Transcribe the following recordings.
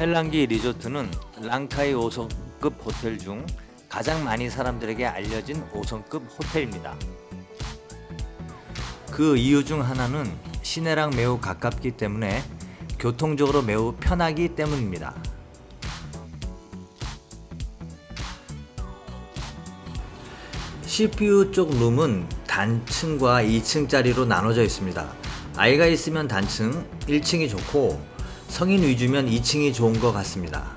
펠랑기 리조트는 랑카이 5성급 호텔 중 가장 많이 사람들에게 알려진 5성급 호텔입니다. 그 이유 중 하나는 시내랑 매우 가깝기 때문에 교통적으로 매우 편하기 때문입니다. CPU 쪽 룸은 단층과 2층짜리로 나눠져 있습니다. 아이가 있으면 단층 1층이 좋고 성인 위주면 2층이 좋은 것 같습니다.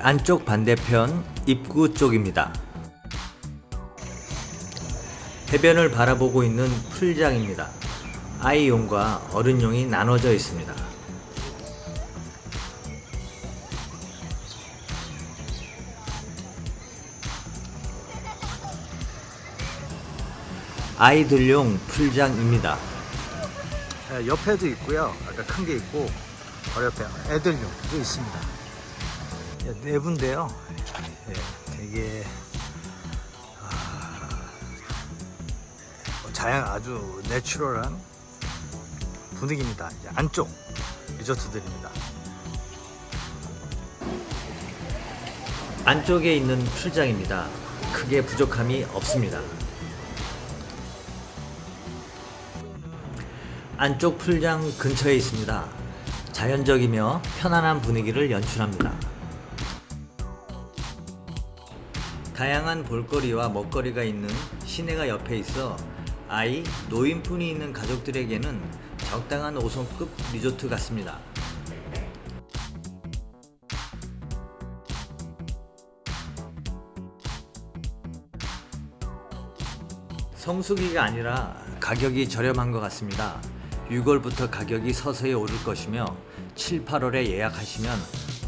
안쪽 반대편 입구 쪽입니다. 해변을 바라보고 있는 풀장입니다. 아이용과 어른용이 나눠져 있습니다. 아이들용 풀장입니다. 예, 옆에도 있고요. 아까 큰 게 있고 바로 옆에 애들용도 있습니다. 예, 내부인데요. 예, 되게 아, 뭐 자연 아주 내추럴한 분위기입니다. 안쪽 리조트들입니다. 안쪽에 있는 풀장입니다. 크게 부족함이 없습니다. 안쪽 풀장 근처에 있습니다. 자연적이며 편안한 분위기를 연출합니다. 다양한 볼거리와 먹거리가 있는 시내가 옆에 있어 아이, 노인분이 있는 가족들에게는 적당한 5성급 리조트 같습니다. 성수기가 아니라 가격이 저렴한 것 같습니다. 6월부터 가격이 서서히 오를 것이며 7, 8월에 예약하시면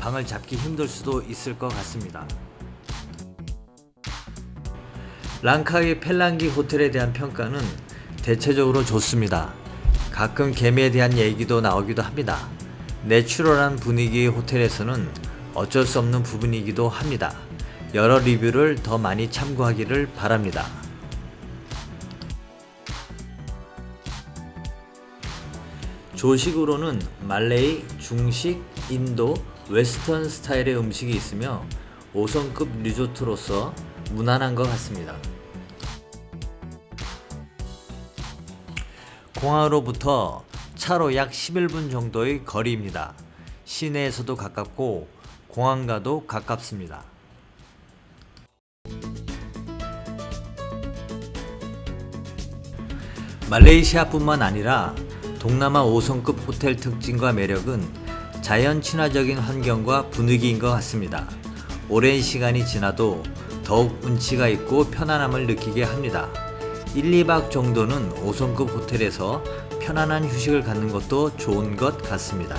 방을 잡기 힘들 수도 있을 것 같습니다. 랑카이 펠랑기 호텔에 대한 평가는 대체적으로 좋습니다. 가끔 개미에 대한 얘기도 나오기도 합니다. 내추럴한 분위기의 호텔에서는 어쩔 수 없는 부분이기도 합니다. 여러 리뷰를 더 많이 참고하기를 바랍니다. 조식으로는 말레이, 중식, 인도, 웨스턴 스타일의 음식이 있으며 5성급 리조트로서 무난한 것 같습니다. 공항으로부터 차로 약 11분 정도의 거리입니다. 시내에서도 가깝고 공항과도 가깝습니다. 말레이시아뿐만 아니라 동남아 5성급 호텔 특징과 매력은 자연 친화적인 환경과 분위기인 것 같습니다. 오랜 시간이 지나도 더욱 운치가 있고 편안함을 느끼게 합니다. 1, 2박 정도는 5성급 호텔에서 편안한 휴식을 갖는 것도 좋은 것 같습니다.